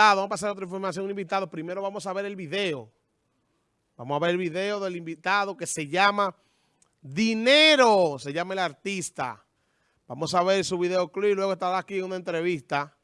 vamos a pasar a otra información, un invitado. Primero vamos a ver el video. Vamos a ver el video del invitado que se llama Dinero, se llama el artista. Vamos a ver su videoclip, luego estará aquí una entrevista.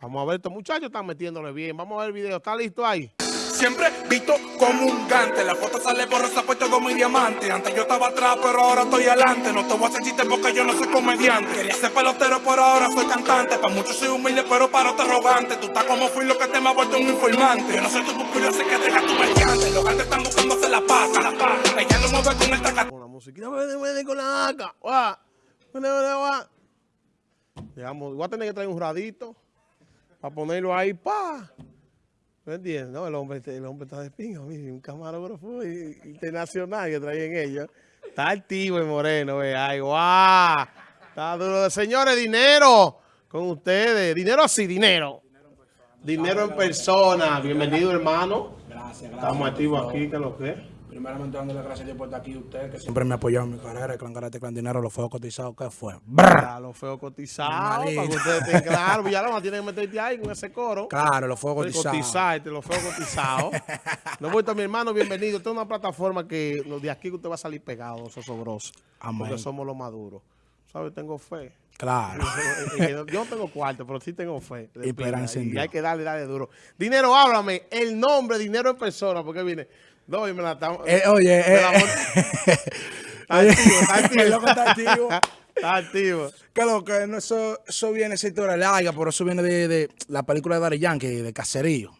Vamos a ver, estos muchachos están metiéndole bien. Vamos a ver el video, ¿está listo ahí? Siempre visto como un gante. La foto sale borrosa, pues todo mi diamante. Antes yo estaba atrás, pero ahora estoy adelante. No te voy a hacer chiste porque yo no soy comediante. Quería ser pelotero, pero ahora soy cantante. Para muchos soy humilde, pero para otros arrogante. Tú estás como fui lo que te me ha vuelto un informante. Yo no soy tu pupilo, sé que deja tu mediante. Los gantes están buscando hacer la paz, la paz. Ella no mueve con el taca. Con la musiquita, vene con la AK. Guau. Voy a tener que traer un radito para ponerlo ahí, pa. ¿Me entiendes? No, el hombre, el hombre está de mire, un camarógrafo internacional que traen ellos. Está activo y moreno, ve, ay, guau. Está duro. Señores, dinero con ustedes. Dinero así, dinero. Dinero en persona. Bienvenido, hermano. Gracias, gracias. Estamos activos aquí, que lo que. Primeramente dándole gracias a Dios por estar aquí usted, que siempre me ha apoyado en mi carrera, el Clan Karate, Clan Dinero, los fuegos cotizados, ¿qué fue? Ya, los feos cotizados, Normalito. para que ustedes estén claros. Villalona tiene que meterte ahí con ese coro. Claro, los fuegos cotizados. Cotizarte, los feos cotizados. No vuelto mi hermano, bienvenido. Esta es una plataforma que los de aquí que usted va a salir pegado, sosobroso. Amén. Porque somos los maduros. ¿Sabes? Tengo fe. Claro. Yo no tengo cuarto, pero sí tengo fe. Y esperanza hay que darle, darle duro. Dinero, háblame. El nombre, dinero en persona, porque viene. No, y me la estamos. Eh, oye, eh, la Está activo, está activo. El loco está activo. Está activo. que lo que no, eso, eso viene, esa historia larga, pero eso viene de, de la película de Daddy Yankee, de Caserío.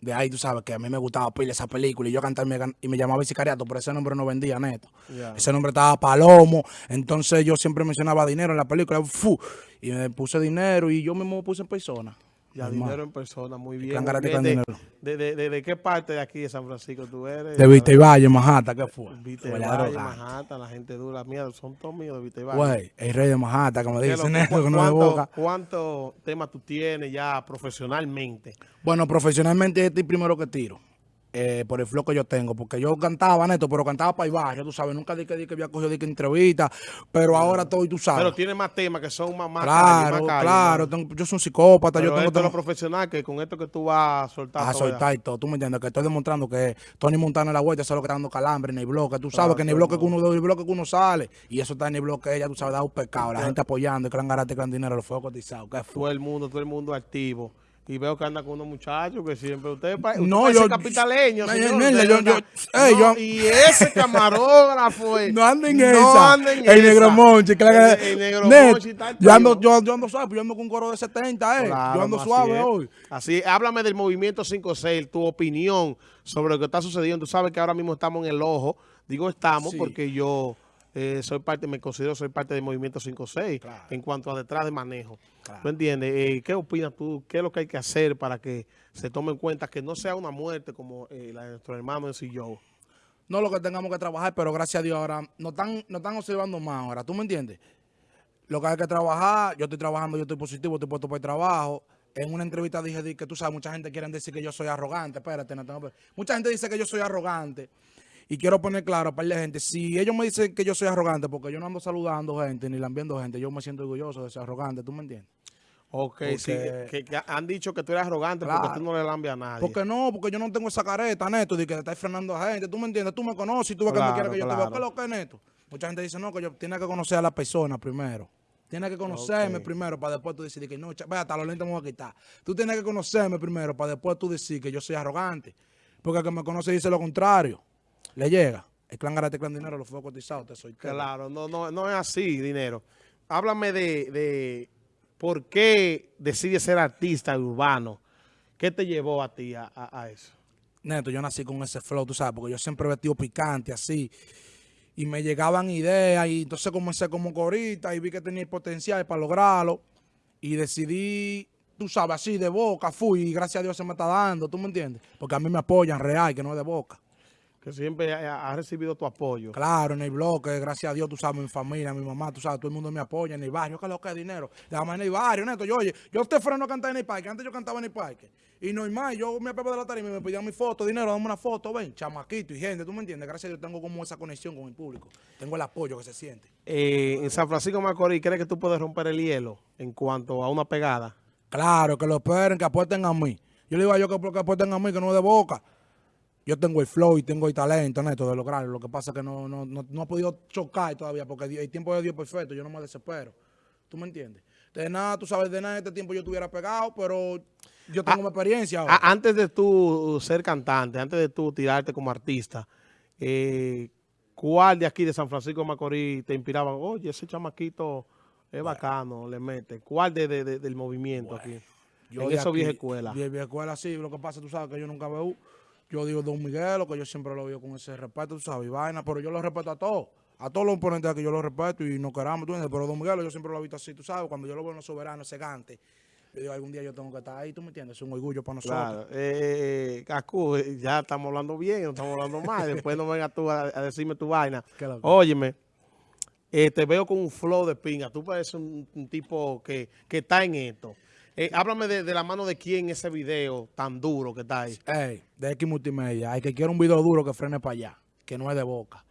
De ahí tú sabes que a mí me gustaba pila esa película y yo cantaba y me, llamaba Sicariato, pero ese nombre no vendía neto. Ese nombre estaba Palomo, entonces yo siempre mencionaba dinero en la película, fu, y me puse dinero y yo mismo me puse en persona. Ya, Normal. dinero en persona, muy bien. De, de, de, qué parte de aquí de San Francisco tú eres? De Vista y Valle, Manhattan, ¿qué fue? Vite Huele a Valle, droga. Manhattan, la gente dura. Mira, son todos míos de Vite Valle. Güey, el rey de Manhattan, como ¿Qué dicen eso, que no de ¿Cuánto- boca. ¿Cuántos temas tú tienes ya profesionalmente? Bueno, profesionalmente este es el primero que tiro. Eh, por el flow que yo tengo, porque yo cantaba, neto, pero cantaba para el barrio, tú sabes, nunca dije que había cogido de que entrevista, pero ahora estoy, tú sabes. Pero tiene más temas que son más, más calle, claro, más calle, claro, ¿no? tengo- yo soy un psicópata, Pero yo tengo, esto tengo profesional, que con esto que tú vas a soltar. a todo, soltar y todo, tú me entiendes, que estoy demostrando que Tony Montana en la vuelta, eso es lo que está dando calambre en el bloque, tú sabes Claro, que en el bloque que uno el bloque que uno sale, y eso está en el bloque ella, tú sabes, da un pecado, la gente apoyando, el gran garate, gran dinero, los fuegos cotizados, ¿qué fue? Todo el mundo, todo el mundo activo. Y veo que anda con unos muchachos que siempre usted, usted No, yo- capitaleño, señor, yo- yo- ey, No, yo- y ese camarógrafo No anda en no esa. en el negro Monchi, el, el negro Net, Monchi está yo, ando, yo, yo ando suave, yo ando con un coro de 70, eh. Claro, yo ando suave hoy. Así, háblame del movimiento 5-6, tu opinión sobre lo que está sucediendo. Tú sabes que ahora mismo estamos en el ojo. Digo estamos Sí. porque yo eh, soy parte, me considero soy parte del movimiento 5-6 Claro. en cuanto a detrás de manejo. Claro. ¿Tú entiendes? Eh, ¿Qué opinas tú? ¿Qué es lo que hay que hacer para que se tome en cuenta que no sea una muerte como eh, la de nuestro hermano en Joe? No lo que tengamos que trabajar, pero gracias a Dios ahora nos están, nos están observando más ahora. ¿Tú me entiendes? Lo que hay que trabajar, yo estoy trabajando, yo estoy positivo, estoy puesto para el trabajo. En una entrevista dije di que tú sabes, mucha gente quiere decir que yo soy arrogante. Espérate, no tengo- mucha gente dice que yo soy arrogante. Y quiero poner claro para la gente, si ellos me dicen que yo soy arrogante, porque yo no ando saludando gente ni lambiendo gente, yo me siento orgulloso de ser arrogante, ¿tú me entiendes? Ok, sí, que, que han dicho que tú eres arrogante porque tú no le lambias a nadie. Porque no, porque yo no tengo esa careta, Neto, de que te estás frenando a gente. Tú me entiendes, tú me conoces y tú ves que Claro, me quieres que yo te claro. vea. ¿Qué es lo que es, Neto? Mucha gente dice, no, que yo tiene que conocer a la persona primero. Tienes que conocerme primero para después tú decir que no, vea, hasta los lentes me voy a quitar. Tú tienes que conocerme primero para después tú decir que yo soy arrogante. Porque el que me conoce dice lo contrario. Le llega. El clan garate, clan dinero, los fuegos cotizados, te soy. Claro, no, no, no es así, dinero. Háblame de, de por qué decides ser artista urbano. ¿Qué te llevó a ti a, a- a eso? Neto, yo nací con ese flow, tú sabes, porque yo siempre he vestido picante, así. Y me llegaban ideas, y entonces comencé como corita y vi que tenía el potencial para lograrlo. Y decidí, tú sabes, así de boca, fui, y gracias a Dios se me está dando, ¿tú me entiendes? Porque a mí me apoyan real, que no es de boca. Que siempre ha, ha recibido tu apoyo. Claro, en el bloque, gracias a Dios, tú sabes, mi familia, mi mamá, tú sabes, todo el mundo me apoya en el barrio, que es lo que es dinero. Déjame en el barrio, neto, yo, oye, yo te freno a cantar en el parque, antes yo cantaba en el parque. Y normal, yo me apego de la tarima y me pedían mi foto, dinero, dame una foto, ven, chamaquito y gente, tú me entiendes, gracias a Dios tengo como esa conexión con el público, tengo el apoyo que se siente. Eh, en San Francisco Macorís, ¿crees que tú puedes romper el hielo en cuanto a una pegada? Claro, que lo esperen, que apuesten a mí. Yo le digo a ellos que, que apuesten a mí, que no es de boca. Yo tengo el flow y tengo el talento, Neto, de lograrlo. Lo que pasa es que no, no, no, no he podido chocar todavía porque el tiempo de Dios es perfecto. Yo no me desespero. ¿Tú me entiendes? De nada, tú sabes, de nada en este tiempo yo estuviera pegado, pero yo tengo mi experiencia ahora. A- antes de tú ser cantante, antes de tú tirarte como artista, eh, ¿cuál de aquí de San Francisco de Macorís te inspiraba? Oye, ese chamaquito es bacano, le mete. ¿Cuál de, de- de- del movimiento aquí? en de eso vieja escuela. Vieja escuela, sí. Lo que pasa, tú sabes que yo nunca veo. Yo digo Don Miguelo, que yo siempre lo veo con ese respeto, tú sabes, y vaina, pero yo lo respeto a todos. A todos los oponentes aquí yo los respeto y no queramos, tú entiendes. Pero Don Miguelo yo siempre lo he visto así, tú sabes, cuando yo lo veo en los soberanos, ese gante. Yo digo, algún día yo tengo que estar ahí, tú me entiendes. Es un orgullo para nosotros. Claro. Eh, Cacú, eh, ya estamos hablando bien, no estamos hablando mal. Después no vengas tú a, a decirme tu vaina. Loco. Óyeme, eh, te veo con un flow de pinga. Tú pareces un, un tipo que, que está en esto. Eh, háblame de, de la mano de quién ese video tan duro que está ahí. Ey, de X Multimedia. Hay que quiera un video duro que frene para allá, que no es de boca.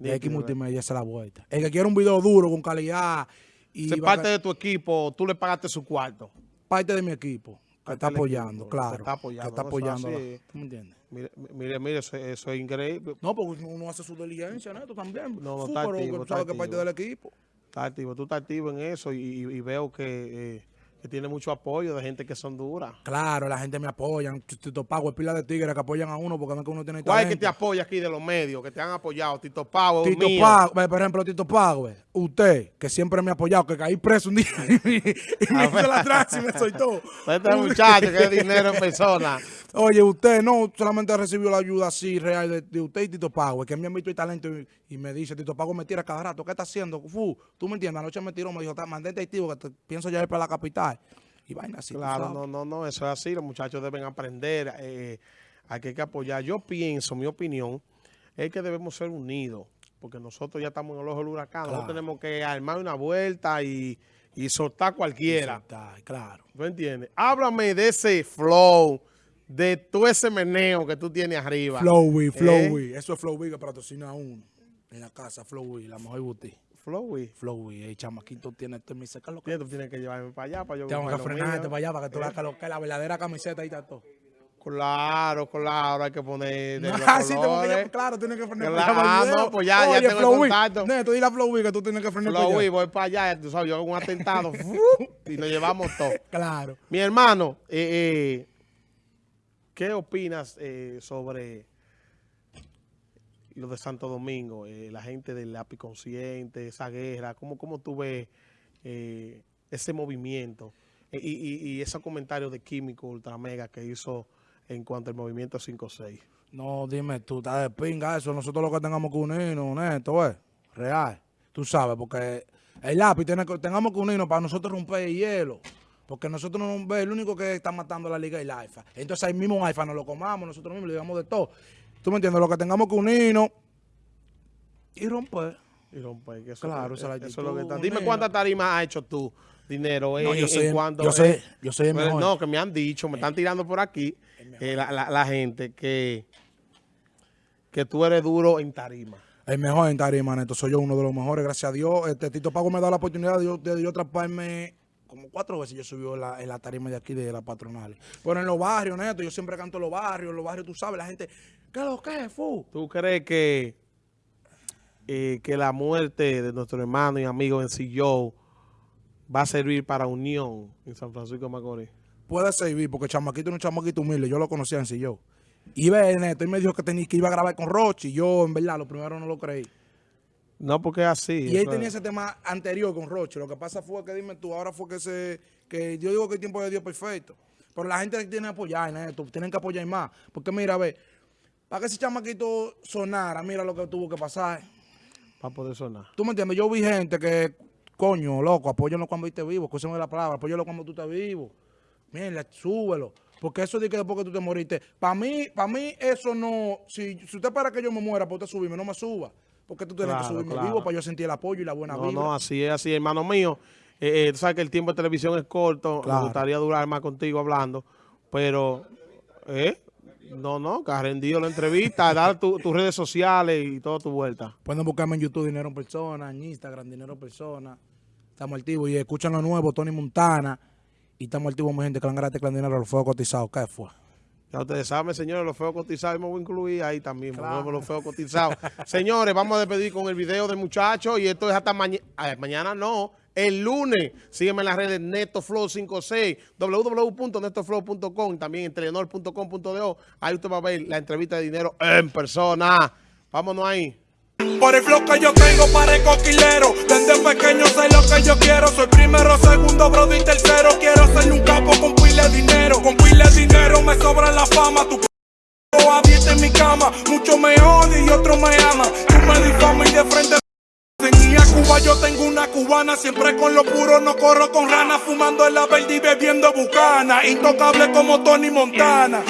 De X Nítido, Multimedia, esa es la vuelta. El que quiera un video duro, con calidad. Y va- parte de tu equipo, tú le pagaste su cuarto. parte de mi equipo. Que está apoyando, equipo, que claro. está apoyando, Que está ¿no? Apoyando. ¿Tú me entiendes? Mire, mire, mire, eso, eso es increíble. No, porque uno hace su diligencia, Neto, también. No, no, está pero activo, tú está sabes que parte del equipo. Está activo, tú estás activo en eso y veo que, eh, que tiene mucho apoyo de gente que son duras. Claro, la gente me apoya. Tito Pago es pila de tigres que apoyan a uno porque no es que uno tiene ¿Cuál es que te apoya aquí de los medios, que te han apoyado? Tito Pavo, Tito. Pago, por ejemplo, Tito Pago, usted, que siempre me ha apoyado, que caí preso un día y, me- y me hizo la tranza y me soltó. Este muchacho que es dinero en persona. Oye, usted no solamente recibió la ayuda así real de, de usted y Tito Pago, que me han visto el talento y, y me dice, Tito Pago me tira cada rato, ¿qué está haciendo? Fu, tú me entiendes, anoche me tiró, me dijo, "Ta- mandé testigo que te- pienso ya ir para la capital. Y vaina así. Claro, no, no, no, eso es así. Los muchachos deben aprender. eh, hay que, apoyar. Yo pienso, mi opinión, es que debemos ser unidos. Porque nosotros ya estamos en el ojo del huracán. Nosotros Claro. tenemos que armar una vuelta y, y soltar cualquiera. Claro. ¿Tú entiendes? Háblame de ese flow, de todo ese meneo que tú tienes arriba. Flowy, ¿Eh? Flowy. Eso es Flowy que patrocina a uno. En la casa, Flowy, la mejor boutique. Flowy. Flowy, el chamaquito tiene este mi seca lo que. Tú tienes que llevarme para allá para yo Tengo que lo frenarte para allá para que tú veas que lo que es la verdadera camiseta y está todo. Claro, claro, hay que poner de los Ah, sí, tengo que llamar, claro, tienes que frenar Claro, el no, pues ya- ya Oye, tengo el Flowy, contacto. Neto, dile a Flowy que tú tienes que frenar allá. voy para allá, tú sabes, yo hago un atentado y nos llevamos todo. Claro. Mi hermano, eh, eh, ¿qué opinas eh, sobre lo de Santo Domingo? Eh, la gente del lápiz consciente, esa guerra, ¿cómo, cómo tú ves eh, ese movimiento? Eh, y, y, y esos comentarios de Químico Ultramega que hizo en cuanto al movimiento 5-6. No, dime, tú estás de pinga eso. Nosotros lo que tengamos que unirnos, neto, es real. Tú sabes, porque el lápiz tiene que, tengamos que unirnos para nosotros romper el hielo. Porque nosotros no nos ve, el único que está matando la liga es el AIFA. Entonces ahí mismo AIFA nos lo comamos, nosotros mismos le digamos de todo. ¿Tú me entiendes? Lo que tengamos que unirnos y romper. Y romper, que eso, Claro, es, esa es la eso es lo que está. Dime cuántas tarimas has hecho tú, dinero, No, en, yo soy, yo eh, yo soy el mejor. no, que me han dicho, me están tirando por aquí eh, la, la- la gente que, que tú eres duro en tarima. El mejor en tarima, neto. Soy yo uno de los mejores, gracias a Dios. Este Tito Pago me da la oportunidad de yo, de yo atraparme como cuatro veces. Yo subí en la, en la tarima de aquí de la patronal. Pero en los barrios, neto, yo siempre canto en los barrios. En los barrios, tú sabes, la gente, ¿qué es lo que es, fu? ¿Tú crees que, eh, que la muerte de nuestro hermano y amigo en Joe va a servir para unión en San Francisco de Macorís? Puede servir, porque chamaquito es un chamaquito humilde. Yo lo conocía en yo. Y ve, neto, y me dijo que, tenía, que iba a grabar con Rochi. Yo, en verdad, lo primero no lo creí. No, porque es así. Y él tenía es- ese tema anterior con Roche. Lo que pasa fue que, dime tú, ahora fue que se. que yo digo que el tiempo de Dios es perfecto. Pero la gente tiene que apoyar, Neto. Tienen que apoyar más. Porque mira, ve, para que ese chamaquito sonara, mira lo que tuvo que pasar. para poder sonar. ¿Tú me entiendes? Yo vi gente que, coño, loco, apóyalo cuando estés vivo. Escúchame la palabra, apóyalo cuando tú estés vivo. Mira, súbelo. Porque eso de que después que tú te moriste. Para mí, para mí, eso no. Si, si usted para que yo me muera, para usted subirme, no me suba. Porque tú tienes Claro, que subirme claro. vivo para yo sentir el apoyo y la buena No, vibra. no, así es, así es, hermano mío. Eh, eh, tú sabes que el tiempo de televisión es corto. Claro. Me gustaría durar más contigo hablando. Pero, ¿eh? No, no, que has rendido la entrevista. dar tu- tus redes sociales y toda tu vuelta. Pueden buscarme en YouTube Dinero en Persona, en Instagram Dinero en Persona. Estamos activos y escuchan lo nuevo, Tony Montana. Y estamos activos, mi gente, gran tecla de dinero, los fuegos cotizados. ¿Qué fue? Ya ustedes saben, señores, los feos cotizados, y me voy a incluir ahí también, los feos cotizados. señores, vamos a despedir con el video del muchacho y esto es hasta mañana, mañana no, el lunes. Sígueme en las redes NetoFlow56, www.netoflow.com, también en telenor.com.do. Ahí usted va a ver la entrevista de dinero en persona. Vámonos ahí. Por el flow que yo tengo el coquilero Desde pequeño sé lo que yo quiero Soy primero, segundo, brother y tercero Quiero ser un capo con pile dinero Con pile dinero me sobra la fama Tu abierta en mi cama Muchos me odian y otros me aman Tú me difamas y de frente Cuba, yo tengo una cubana Siempre con lo puro, no corro con ranas Fumando en la verde y bebiendo bucana Intocable como Tony Montana